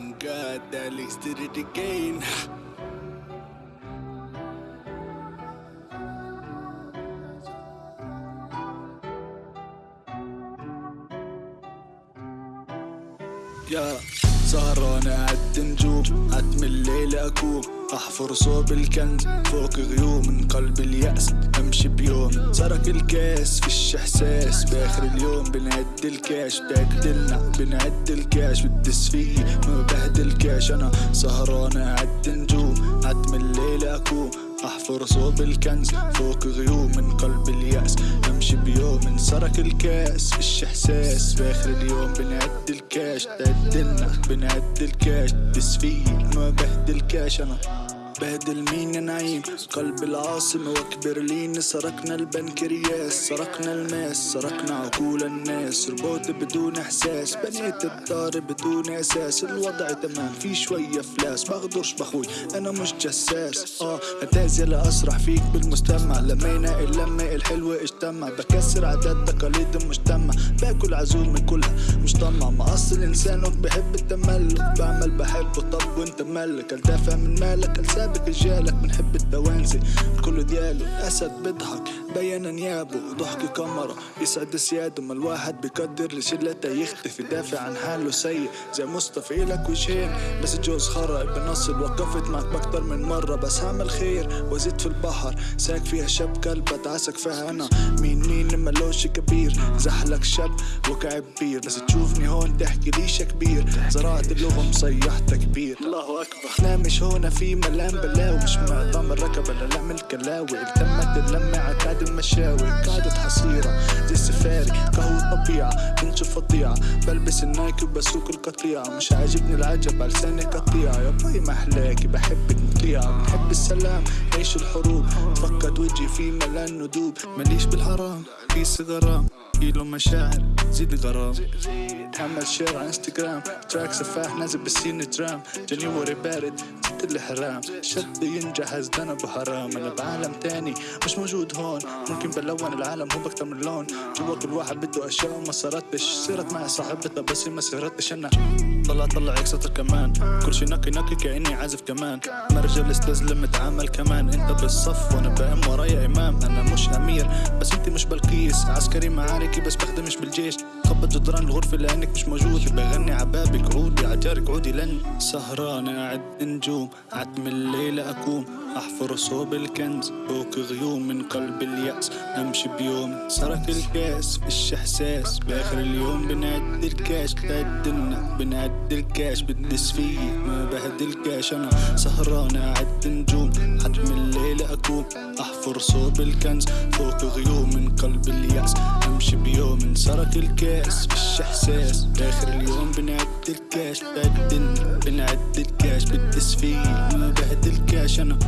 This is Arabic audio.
On God, Alex did it again. يا سهران قعدت نجوم عتم الليل أكوم أحفر صوب الكنز فوق غيوم من قلب اليأس أمشي بيوم. سرق الكاس فيش إحساس. بآخر اليوم بنعد الكاش. بهدلنا بنعد الكاش. بالدس فيي ما بهدل كاش. أنا سهران قعدت نجوم. عتم الليل أكوم أحفر صوب الكنز فوق غيوم. من قلب اليأس أمشي بيوم. انسرق الكاس فيش إحساس. بآخر اليوم بنعد الكاش. تعدلنا بنعد الكاش. دس فيي ما بهدل كاش. أنا بهدل مين نعيم قلب العاصمة وكبرلين سرقنا البنكرياس سرقنا الماس سرقنا عقول الناس. ربوت بدون إحساس بنيت الدار بدون أساس الوضع تمام في شوية فلاس. بغدرش بخوي أنا مش جساس. آه اتازل أسرح فيك بالمستمع. لمينا اللمة الحلوة اجتمع. بكسر عادات تقاليد المجتمع باكل عزوم من كلها مش طمع ما أصل إنسان بحب التملك. بعمل بحبه طب وأنت ملك. الدافع من مالك؟ السابق رجالك بنحب التوانسي الكل دياله الاسد بيضحك. بين انيابه ضحك كاميرا. يسعد سياده ما الواحد بيقدر لشلته يختفي. دافع عن حاله سيء زي مصطفى إلك وجهين بس جوز خرا بنصل وقفت معك بكتر من مرة. بس هعمل خير وزيد في البحر. ساك فيها شاب كلب اتعسك فيها أنا. مين مين ملوش كبير؟ زحلك شاب وكعب بير. بس تشوفني هون تحكي ليش كبير؟ زرعت اللغة مصيحتها كبير. أكبر. إحنا مش هنا في ملام بلاوي. مش معظم الركبة لا نعمل كلاوي التمت اللمة عتاد المشاوي. قعدة حصيرة زي السفاري. قهوة طبيعة بنشوف فظيعة بلبس النايك وبسوق القطيعة مش عاجبني العجب على لساني قطيعة يا باي محلاكي بحبك مطيعة بنحب السلام عيش الحروب. فقد وجهي في ملان ندوب. ماليش بالحرام. كيس غرام كيلو مشاعر زيد غرام. عمل شير على انستغرام. تراك سفاح نازل بالسين ترام جانيوري بارد. ست الحرام شد ينجح ازدنا بحرام. أنا بعالم تاني مش موجود هون. ممكن بلون العالم هو بكتر من لون. جوا كل واحد بده أشياء وما صارتش. صرت معي صاحبتها بس ما سهرتش أنا. طلع طلع اكستر كمان كل شي نقي نقي كأني عازف كمان. ما رجال استسلم متعامل كمان. أنت بالصف وأنا بأم ورايا إمام. أنا مش أمير بس أنت مش بلقيس. عسكري معاركي بس بخدمش بالجيش. خبط جدران الغرفة لأنك مش موجود. بغني عبابك عودي عجارك عودي لن. سهران قاعد نجوم عتم الليل اكوم أحفر صوب الكنز فوق غيوم من قلب اليأس. أمشي بيوم سرق الكاس فيش إحساس؟ بآخر اليوم بنعد الكاش. تعدلنا بنعد الكاش. بدس فيي ما بهدل كاش أنا سهران قاعد نجوم. عصفور صوب الكنز فوق غيوم من قلب اليأس. أمشي بيوم انسرق الكاس مش إحساس. آخر اليوم بنعد الكاش بعدن بنعد الكاش. بالتسفيل ما بعد الكاش أنا